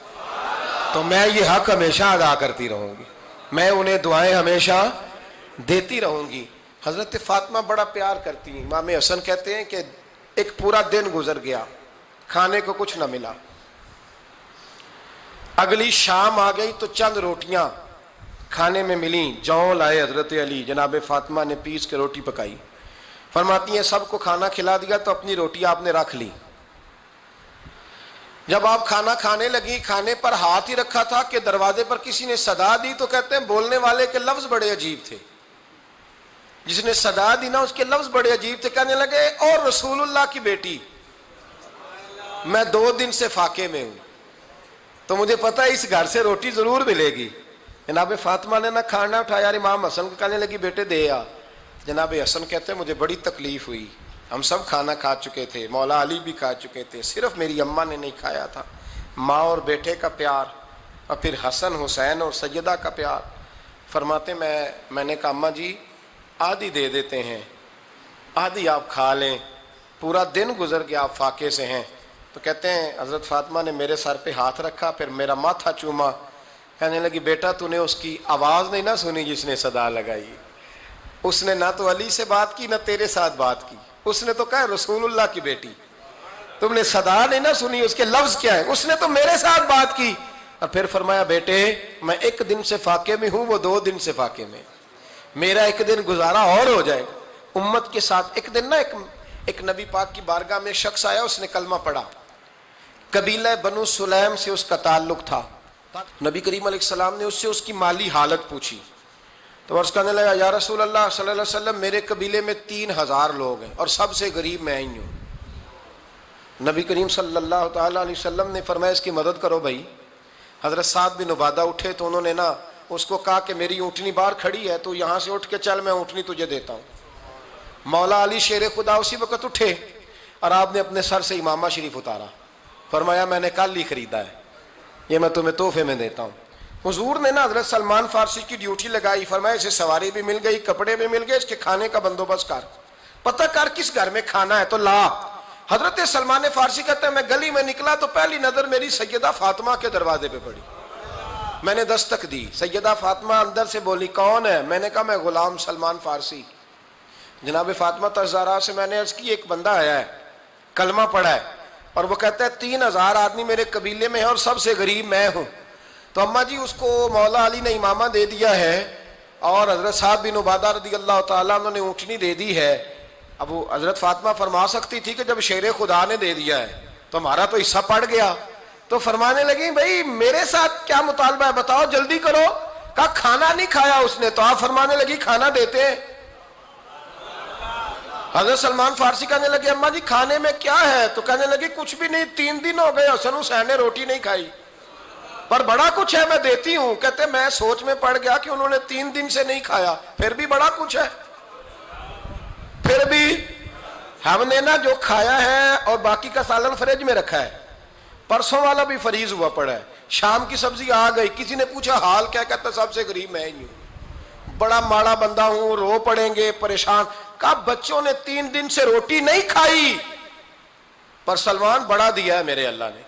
تو میں یہ حق ہمیشہ ادا کرتی رہوں گی۔ میں انہیں دعائیں ہمیشہ دیتی رہوں گی۔ حضرت فاطمہ بڑا پیار کرتی ہیں۔ امام حسن کہتے ہیں کہ ایک پورا دن گزر گیا، کھانے کو کچھ نہ ملا۔ اگلی شام آ گئی تو چند روٹیاں کھانے میں ملی جاؤں لائے حضرت علی، جناب فاطمہ نے پیس کے روٹی پکائی۔ فرماتی ہیں، سب کو کھانا کھلا دیا تو اپنی روٹی آپ نے رکھ لی۔ جب آپ کھانا کھانے لگی کھانے پر ہاتھ ہی رکھا تھا کہ دروازے پر کسی نے صدا دی تو کہتے ہیں، بولنے والے کے لفظ بڑے عجیب تھے۔ جس نے صدا دی نا، اس کے لفظ بڑے عجیب تھے کہنے لگے اور رسول اللہ کی بیٹی، میں دو دن سے فاقے میں ہوں۔ تو مجھے پتا ہے اس گھر سے روٹی ضرور ملے گی۔ جناب فاطمہ نے نہ کھانا اٹھایا یار امام حسن کو کہنے لگی، بیٹے، دے آ۔ جناب حسن کہتے ہیں مجھے بڑی تکلیف ہوئی۔ ہم سب کھانا کھا چکے تھے، مولا علی بھی کھا چکے تھے، صرف میری اماں نے نہیں کھایا تھا۔ ماں اور بیٹے کا پیار، اور پھر حسن، حسین اور سیدہ کا پیار۔ فرماتے، میں میں نے کہا، اماں جی آدھی دے دیتے ہیں۔ آدھی آپ کھا لیں۔ پورا دن گزر گیا آپ فاقے سے ہیں۔ تو کہتے ہیں، حضرت فاطمہ نے میرے سر پہ ہاتھ رکھا، پھر میرا ماتھا چوما۔ کہنے لگی، بیٹا، تو نے اس کی آواز نہیں نہ سنی جس نے صدا لگائی۔ اس نے نہ تو علی سے بات کی، نہ تیرے ساتھ بات کی۔ اس نے تو کہا، رسول اللہ کی بیٹی۔ تم نے صدا نہیں نہ سنی، اس کے لفظ کیا ہے؟ اس نے تو میرے ساتھ بات کی۔ اور پھر فرمایا، بیٹے، میں ایک دن سے فاقے میں ہوں، وہ دو دن سے فاقے میں۔ میرا ایک دن گزارا اور ہو جائے امت کے ساتھ ایک دن نا ایک ایک نبی پاک کی بارگاہ میں شخص آیا، اس نے کلمہ پڑھا۔ قبیلہ بنو سلیم سے اس کا تعلق تھا۔ نبی کریم علیہ السلام نے اس سے اس کی مالی حالت پوچھی۔ تو عرض کرنے لگا، یا رسول اللہ صلی اللہ علیہ وسلم، میرے قبیلے میں تین ہزار لوگ ہیں اور سب سے غریب میں ہی ہوں۔ نبی کریم صلی اللہ تعالیٰ علیہ وسلم نے فرمایا، اس کی مدد کرو بھائی۔ حضرت صاحب بن عبادہ اٹھے تو انہوں نے نا اس کو کہا کہ میری اونٹنی بار کھڑی ہے، تو یہاں سے اٹھ کے چل، میں اونٹنی تجھے دیتا ہوں۔ مولا علی شیر خدا اسی وقت اٹھے اور آپ نے اپنے سر سے امامہ شریف اتارا۔ فرمایا، میں نے کل ہی خریدا ہے۔ یہ میں تمہیں تحفے میں دیتا ہوں۔ حضور نے نا حضرت سلمان فارسی کی ڈیوٹی لگائی۔ فرمایا، اسے سواری بھی مل گئی، کپڑے بھی مل گئے، اس کے کھانے کا بندوبست کر۔ پتہ کر کس گھر میں کھانا ہے؟ تو لا۔ حضرت سلمان فارسی کہتے ہیں، میں گلی میں نکلا تو پہلی نظر میری سیدہ فاطمہ کے دروازے پہ پڑی۔ میں نے دستک دی۔ سیدہ فاطمہ اندر سے بولی، کون ہے؟ میں نے کہا، میں غلام سلمان فارسی۔ جناب فاطمہ تزارہ سے میں نے عرض کی، ایک بندہ آیا ہے، کلمہ پڑھا ہے اور وہ کہتا ہے، تین ہزار آدمی میرے قبیلے میں ہے اور سب سے غریب میں ہوں۔ تو اما جی اس کو مولا علی نے امامہ دے دیا ہے اور حضرت صاحب بن عبادہ رضی اللہ تعالیٰ انہوں نے اونٹنی دے دی ہے۔ اب وہ حضرت فاطمہ فرما سکتی تھی کہ جب شیر خدا نے دے دیا ہے، تو ہمارا تو حصہ پڑ گیا۔ تو فرمانے لگی، بھائی، میرے ساتھ کیا مطالبہ ہے؟ بتاؤ، جلدی کرو۔ کہا، کھانا نہیں کھایا اس نے۔ تو آپ فرمانے لگی، کھانا دیتے ہیں۔ حضرت سلمان فارسی کہنے لگے اما جی کھانے میں کیا ہے؟ تو کہنے لگی کچھ بھی نہیں، تین دن ہو گئے، حسن حسین نے روٹی نہیں کھائی۔ پر بڑا کچھ ہے، میں دیتی ہوں۔ کہتے، میں سوچ میں پڑ گیا کہ انہوں نے تین دن سے نہیں کھایا۔ پھر بھی بڑا کچھ ہے۔ پھر بھی ہم نے نا جو کھایا ہے اور باقی کا سالن فریج میں رکھا ہے۔ پرسوں والا بھی فریز ہوا پڑا ہے۔ شام کی سبزی آ گئی۔ کسی نے پوچھا، حال کیا؟ کہتا، سب سے غریب میں ہی ہوں۔ بڑا ماڑا بندہ ہوں، رو پڑیں گے، پریشان۔ کہا، بچوں نے تین دن سے روٹی نہیں کھائی۔ پر سلمان بڑا دیا ہے میرے اللہ نے۔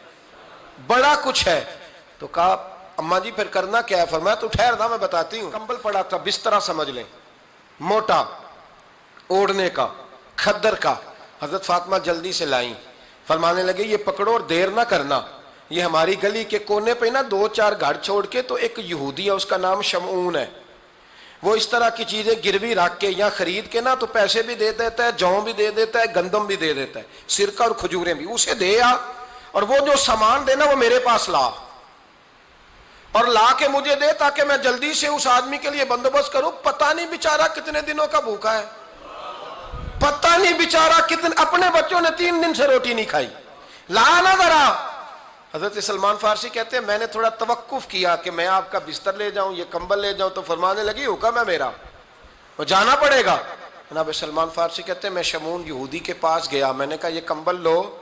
بڑا کچھ ہے۔ تو کہا اما جی پھر کرنا کیا ہے؟ فرمایا، تو ٹھہر نہ میں بتاتی ہوں۔ کمبل پڑا تھا بسترا سمجھ لیں۔ موٹا، اوڑھنے کا، کھدر کا۔ حضرت فاطمہ جلدی سے لائیں۔ فرمانے لگے، یہ پکڑو اور دیر نہ کرنا۔ یہ ہماری گلی کے کونے پہ نا دو چار گھر چھوڑ کے تو ایک یہودی ہے، اس کا نام شمعون ہے۔ وہ اس طرح کی چیزیں گروی رکھ کے یا خرید کے نا تو پیسے بھی دے دیتا ہے جوں بھی دے دیتا ہے، گندم بھی دے دیتا ہے۔ سرکہ اور کھجوریں بھی۔ اسے دے آ۔ اور وہ جو سامان دینا وہ میرے پاس لا۔ اور لا کے مجھے دے تاکہ میں جلدی سے اس آدمی کے لیے بندوبست کروں۔ پتہ نہیں بیچارہ کتنے دنوں کا بھوکا ہے۔ پتہ نہیں بیچارہ کتنے اپنے بچوں نے تین دن سے روٹی نہیں کھائی۔ لا نہ ذرا۔ حضرت سلمان فارسی کہتے ہیں، میں نے تھوڑا توقف کیا کہ میں آپ کا بستر لے جاؤں، یہ کمبل لے جاؤں، تو فرمانے لگی، حکم ہے میرا۔ وہ جانا پڑے گا۔ جناب سلمان فارسی کہتے ہیں، میں شمون یہودی کے پاس گیا۔ میں نے کہا، یہ کمبل لو۔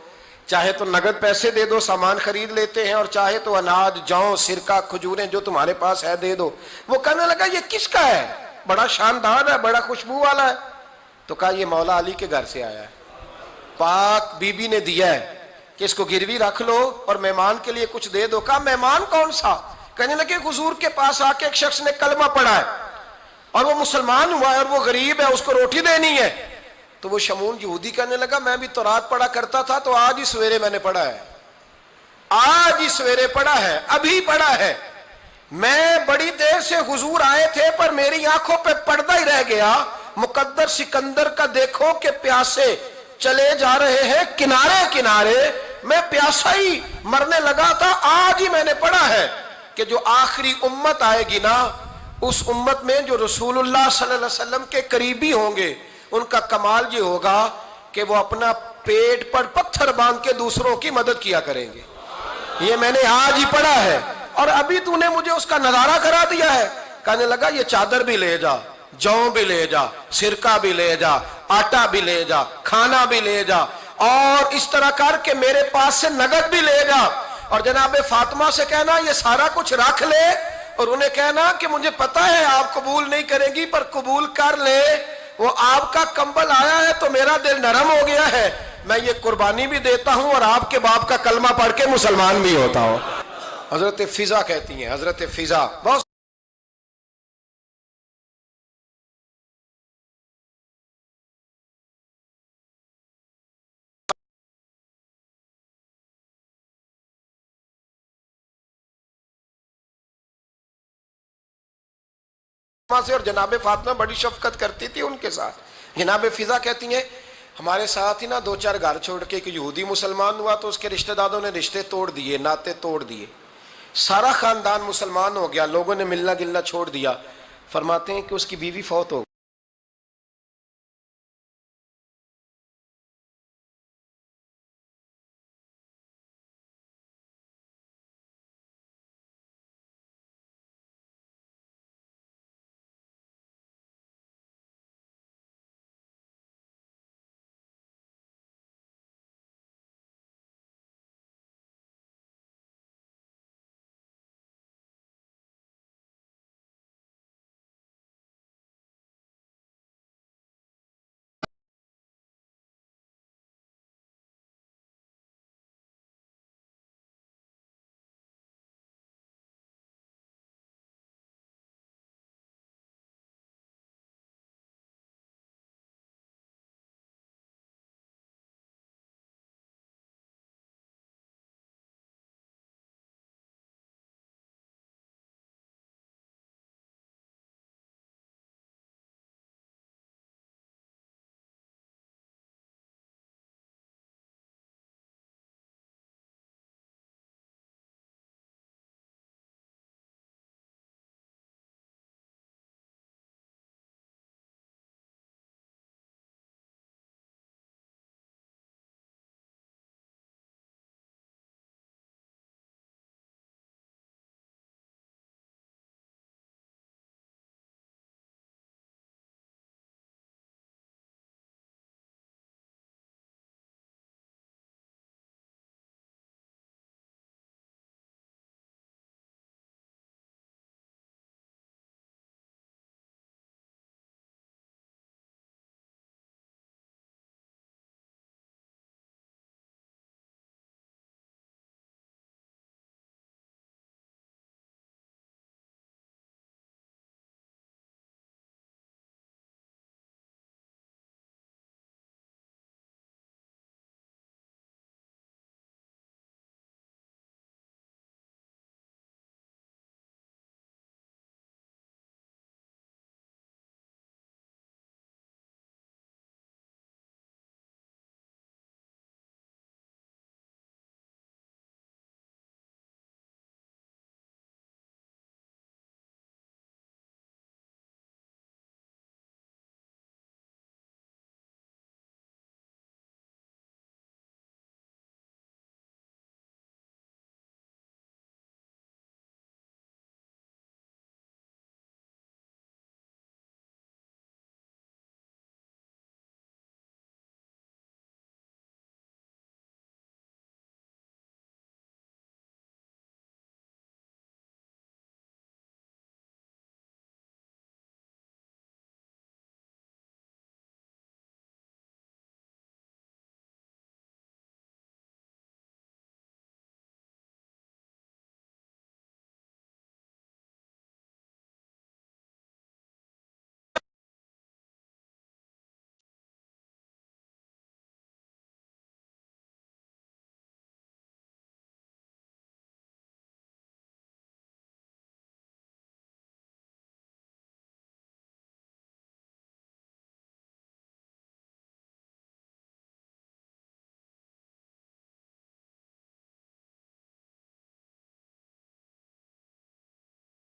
چاہے تو نگد پیسے دے دو، سامان خرید لیتے ہیں، اور چاہے تو اناج، جاؤں، سرکہ، کھجوریں جو تمہارے پاس ہے دے دو۔ وہ کہنے لگا، یہ کس کا ہے؟ بڑا شاندار ہے، بڑا خوشبو والا ہے۔ تو کہا یہ مولا علی کے گھر سے آیا ہے۔ پاک بی بی نے دیا ہے کہ اس کو گروی رکھ لو اور مہمان کے لیے کچھ دے دو۔ کہا، مہمان کون سا؟ کہنے لگے، حضور کے پاس آ کے ایک شخص نے کلمہ پڑھا ہے اور وہ مسلمان ہوا ہے اور وہ غریب ہے، اس کو روٹی دینی ہے۔ تو وہ شمون یہودی کہنے لگا، میں بھی تو رات پڑھا کرتا تھا، تو آج ہی سویرے میں نے پڑھا ہے۔ آج ہی سویرے پڑھا ہے، ابھی پڑھا ہے۔ میں بڑی دیر سے حضور آئے تھے، پر میری آنکھوں پہ پردہ ہی رہ گیا۔ مقدر سکندر کا دیکھو کہ پیاسے چلے جا رہے ہیں، کنارے کنارے، میں پیاسا ہی مرنے لگا تھا، آج ہی میں نے پڑھا ہے کہ جو آخری امت آئے گی نا، اس امت میں جو رسول اللہ صلی اللہ علیہ وسلم کے قریبی ہوں گے، ان کا کمال یہ ہوگا کہ وہ اپنا پیٹ پر پتھر باندھ کے دوسروں کی مدد کیا کریں گے۔ یہ میں نے آج ہی پڑھا ہے۔ اور ابھی تو نے مجھے اس کا نظارہ کرا دیا ہے۔ کہنے لگا، یہ چادر بھی لے جا۔ جو بھی لے جا، سرکہ بھی لے جا، آٹا بھی لے جا، کھانا بھی لے جا، اور اس طرح کر کے میرے پاس سے نگد بھی لے جا۔ اور جناب فاطمہ سے کہنا، یہ سارا کچھ رکھ لے۔ اور انہیں کہنا کہ مجھے پتا ہے آپ قبول نہیں کریں گی، پر قبول کر لے۔ وہ آپ کا کمبل آیا ہے تو میرا دل نرم ہو گیا ہے۔ میں یہ قربانی بھی دیتا ہوں اور آپ کے باپ کا کلمہ پڑھ کے مسلمان بھی ہوتا ہوں۔ حضرت فضا کہتی ہیں، حضرت فضا۔ بہت سے اور جناب فاطمہ بڑی شفقت کرتی تھی ان کے ساتھ۔ جناب فضا کہتی ہیں، ہمارے ساتھ ہی نا دو چار گھر چھوڑ کے ایک یہودی مسلمان ہوا تو اس کے رشتہ داروں نے رشتے توڑ دیے ناطے توڑ دیے۔ سارا خاندان مسلمان ہو گیا، لوگوں نے ملنا گلنا چھوڑ دیا۔ فرماتے ہیں کہ اس کی بیوی فوت ہو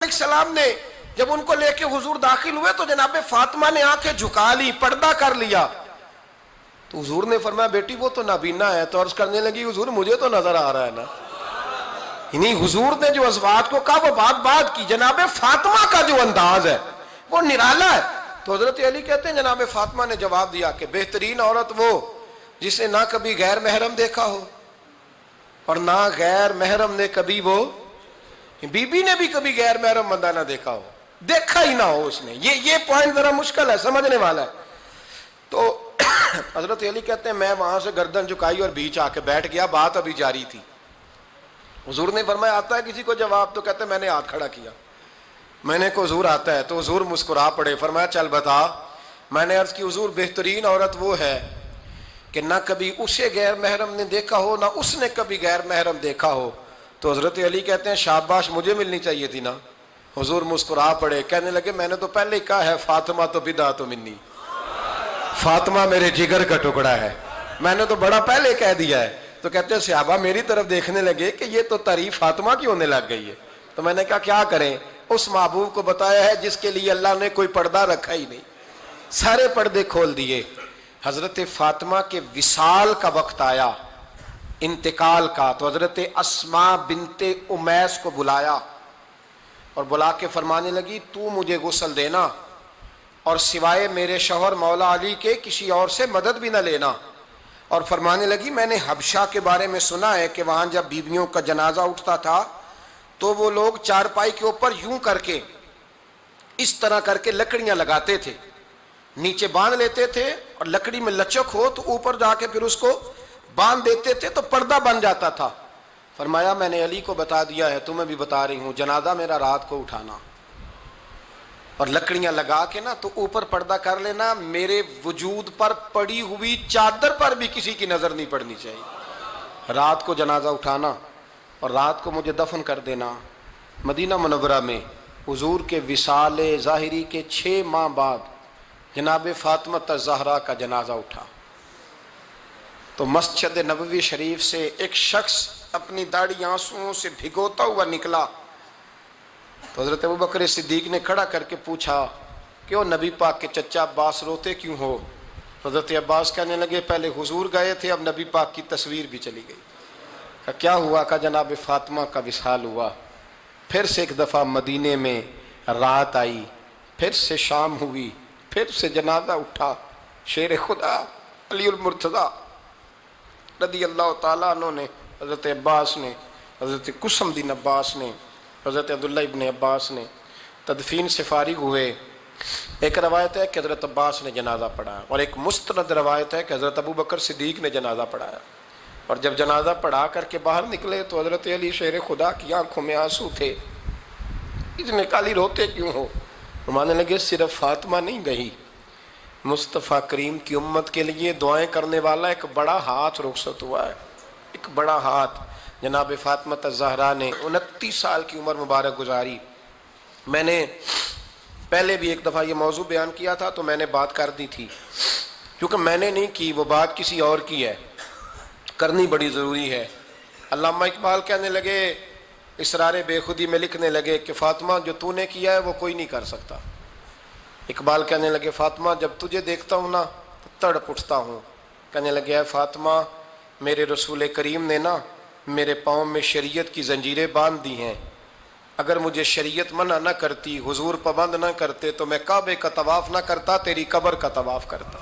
السلام نے جب ان کو لے کے حضور داخل ہوئے تو جناب فاطمہ نے آنکھیں جھکا لی، پردہ کر لیا۔ تو حضور نے فرمایا، بیٹی وہ تو نابینا ہے، تو عرض کرنے لگی، حضور مجھے تو نظر آ رہا ہے نا۔ یعنی حضور نے جو ازواج کو کہا وہ بات بات کی، جناب فاطمہ کا جو انداز ہے، وہ نرالا ہے۔ تو حضرت علی کہتے ہیں، جناب فاطمہ نے جواب دیا کہ بہترین عورت وہ جس نے نہ کبھی غیر محرم دیکھا ہو، اور نہ غیر محرم نے کبھی وہ بی بی نے بھی کبھی غیر محرم بندہ نہ دیکھا ہو۔ دیکھا ہی نہ ہو اس نے۔ یہ یہ پوائنٹ ذرا مشکل ہے، سمجھنے والا ہے۔ تو حضرت علی کہتے ہیں، میں وہاں سے گردن جھکائی اور بیچ آ کے بیٹھ گیا، بات ابھی جاری تھی۔ حضور نے فرمایا، آتا ہے کسی کو جواب؟ تو کہتے ہیں، میں نے ہاتھ کھڑا کیا۔ میں نے کو حضور آتا ہے۔ تو حضور مسکرا پڑے، فرمایا، چل بتا۔ میں نے عرض کی، حضور، بہترین عورت وہ ہے کہ نہ کبھی اسے غیر محرم نے دیکھا ہو، نہ اس نے کبھی غیر محرم دیکھا ہو۔ تو حضرت علی کہتے ہیں، شاباش مجھے ملنی چاہیے تھی نا۔ حضور مسکرا پڑے، کہنے لگے، میں نے تو پہلے ہی کہا ہے، فاطمہ تو بدا تو منی۔ فاطمہ میرے جگر کا ٹکڑا ہے۔ میں نے تو بڑا پہلے کہہ دیا ہے۔ تو کہتے ہیں، صحابہ میری طرف دیکھنے لگے کہ یہ تو تعریف فاطمہ کی ہونے لگ گئی ہے۔ تو میں نے کہا، کیا کریں؟ اس محبوب کو بتایا ہے، جس کے لیے اللہ نے کوئی پردہ رکھا ہی نہیں۔ سارے پردے کھول دیے۔ حضرت فاطمہ کے وصال کا وقت آیا۔ انتقال کا تو حضرت اسما بنت امیس کو بلایا اور بلا کے فرمانے لگی، تو مجھے غسل دینا اور سوائے میرے شوہر مولا علی کے کسی اور سے مدد بھی نہ لینا۔ اور فرمانے لگی، میں نے حبشہ کے بارے میں سنا ہے کہ وہاں جب بیویوں کا جنازہ اٹھتا تھا تو وہ لوگ چارپائی کے اوپر یوں کر کے اس طرح کر کے لکڑیاں لگاتے تھے۔ نیچے باندھ لیتے تھے اور لکڑی میں لچک ہو تو اوپر جا کے پھر اس کو باندھ دیتے تھے تو پردہ بن جاتا تھا۔ فرمایا، میں نے علی کو بتا دیا ہے، تمہیں بھی بتا رہی ہوں، جنازہ میرا رات کو اٹھانا۔ اور لکڑیاں لگا کے نا، تو اوپر پردہ کر لینا، میرے وجود پر پڑی ہوئی چادر پر بھی کسی کی نظر نہیں پڑنی چاہیے۔ رات کو جنازہ اٹھانا اور رات کو مجھے دفن کر دینا۔ مدینہ منورہ میں حضور کے وصال ظاہری کے چھ ماہ بعد جناب فاطمہ زہرا کا جنازہ اٹھا۔ تو مسجد نبوی شریف سے ایک شخص اپنی داڑھی آنسوؤں سے بھگوتا ہوا نکلا۔ تو حضرت ابو بکر صدیق نے کھڑا کر کے پوچھا کہ وہ نبی پاک کے چچا عباس روتے کیوں ہو؟ حضرت عباس کہنے لگے، پہلے حضور گئے تھے، اب نبی پاک کی تصویر بھی چلی گئی۔ کیا ہوا؟ کہ جناب فاطمہ کا وصال ہوا۔ پھر سے ایک دفعہ مدینے میں رات آئی، پھر سے شام ہوئی، پھر سے جنازہ اٹھا۔ شیر خدا، علی المرتضی۔ رضی اللہ تعالیٰ عنہ نے، حضرت عباس نے، حضرت قسم دین عباس نے، حضرت عبداللہ ابن عباس نے تدفین سے فارغ ہوئے۔ ایک روایت ہے کہ حضرت عباس نے جنازہ پڑھایا اور ایک مستند روایت ہے کہ حضرت ابو بکر صدیق نے جنازہ پڑھایا۔ اور جب جنازہ پڑھا کر کے باہر نکلے تو حضرت علی شیر خدا کی آنکھوں میں آنسو تھے۔ اتنے کالی روتے کیوں ہو؟ مانے لگے، صرف فاطمہ نہیں گئی۔ مصطفیٰ کریم کی امت کے لیے دعائیں کرنے والا ایک بڑا ہاتھ رخصت ہوا ہے۔ ایک بڑا ہاتھ۔ جناب فاطمہ زہرا نے انتیس سال کی عمر مبارک گزاری۔ میں نے پہلے بھی ایک دفعہ یہ موضوع بیان کیا تھا تو میں نے بات کر دی تھی۔ کیونکہ میں نے نہیں کی، وہ بات کسی اور کی ہے۔ کرنی بڑی ضروری ہے۔ علامہ اقبال کہنے لگے، اسرار بے خودی میں لکھنے لگے کہ فاطمہ جو تو نے کیا ہے وہ کوئی نہیں کر سکتا۔ اقبال کہنے لگے، فاطمہ، جب تجھے دیکھتا ہوں نا تو تڑ پٹھتا ہوں. کہنے لگے فاطمہ، میرے رسول کریم نے نا میرے پاؤں میں شریعت کی زنجیریں باندھ دی ہیں۔ اگر مجھے شریعت منع نہ کرتی، حضور پابند نہ کرتے، تو میں کعبے کا طواف نہ کرتا، تیری قبر کا طواف کرتا۔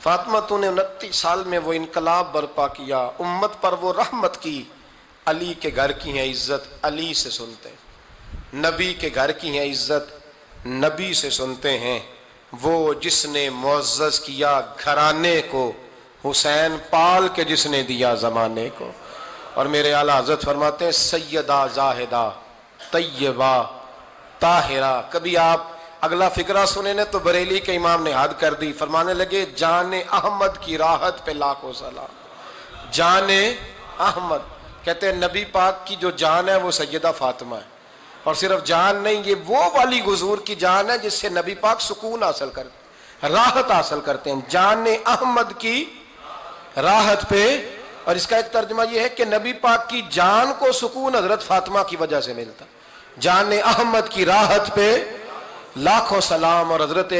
فاطمہ، تو نے انتیس سال میں وہ انقلاب برپا کیا، امت پر وہ رحمت کی۔ علی کے گھر کی ہیں عزت، علی سے سنتے نبی کے گھر کی ہیں عزت نبی سے سنتے ہیں۔ وہ جس نے معزز کیا گھرانے کو، حسین پال کے جس نے دیا زمانے کو۔ اور میرے اعلیٰ حضرت فرماتے ہیں، سیدہ، زاہدہ، طیبہ، طاہرہ۔ کبھی آپ اگلا فکرہ سنے نے تو بریلی کے امام نے حد کر دی۔ فرمانے لگے، جان احمد کی راحت پہ لاکھوں سلام۔ جان احمد، کہتے ہیں نبی پاک کی جو جان ہے وہ سیدہ فاطمہ ہے۔ اور صرف جان نہیں، یہ وہ والی گزور کی جان ہے جس سے نبی پاک سکون حاصل کرتے راحت حاصل کرتے ہیں۔ جان احمد کی راحت پہ، اور اس کا ایک ترجمہ یہ ہے کہ نبی پاک کی جان کو سکون حضرت فاطمہ کی وجہ سے ملتا۔ جان احمد کی راحت پہ لاکھوں سلام، اور حضرت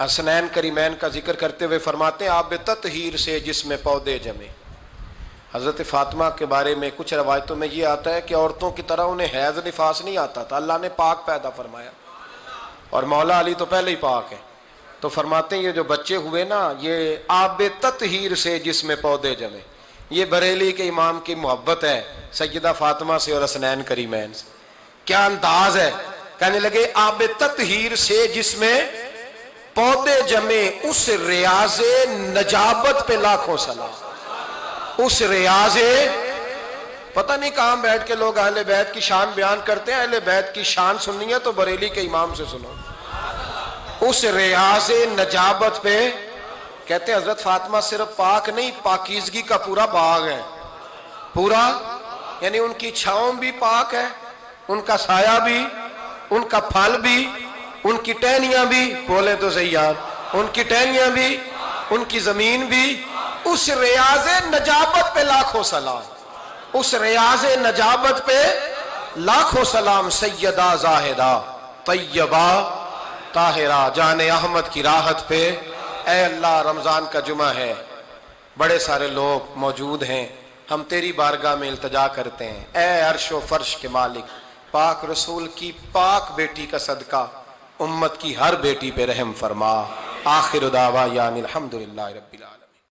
حسنین کریمین کا ذکر کرتے ہوئے فرماتے ہیں، آپ تطہیر سے جس میں پودے جمے۔ حضرت فاطمہ کے بارے میں کچھ روایتوں میں یہ آتا ہے کہ عورتوں کی طرح انہیں حیض نفاس نہیں آتا تھا، اللہ نے پاک پیدا فرمایا۔ اور مولا علی تو پہلے ہی پاک ہے تو فرماتے ہیں یہ جو بچے ہوئے نا، یہ آب تطہیر سے جس میں پودے جمے۔ یہ بریلی کے امام کی محبت ہے، سیدہ فاطمہ سے اور حسنین کریمین سے۔ کیا انداز ہے؟ کہنے لگے، آب تطہیر سے جس میں پودے جمے، اس ریاض نجابت پہ لاکھوں سلام۔ اس ریاض پتہ نہیں کہاں بیٹھ کے لوگ اہل بیت کی شان بیان کرتے ہیں، اہل بیت کی شان سننی ہے تو بریلی کے امام سے سنو۔ اس ریاض نجابت پہ کہتے ہیں، حضرت فاطمہ صرف پاک نہیں، پاکیزگی کا پورا باغ ہے۔ پورا؟ یعنی ان کی چھاؤں بھی پاک ہے، ان کا سایہ بھی، ان کا پھل بھی، ان کی ٹہنیاں بھی۔ بولے تو صحیح یار، ان کی ٹہنیاں بھی، ان کی زمین بھی۔ اس ریاض نجابت پہ لاکھوں سلام، اس ریاض نجابت پہ لاکھوں سلام، سیدہ، زاہدہ، طیبہ، طاہرہ، جان احمد کی راحت پہ۔ اے اللہ، رمضان کا جمعہ ہے۔ بڑے سارے لوگ موجود ہیں۔ ہم تیری بارگاہ میں التجا کرتے ہیں۔ اے عرش و فرش کے مالک، پاک رسول کی پاک بیٹی کا صدقہ، امت کی ہر بیٹی پہ رحم فرما۔ آخر دعوا یعنی الحمدللہ رب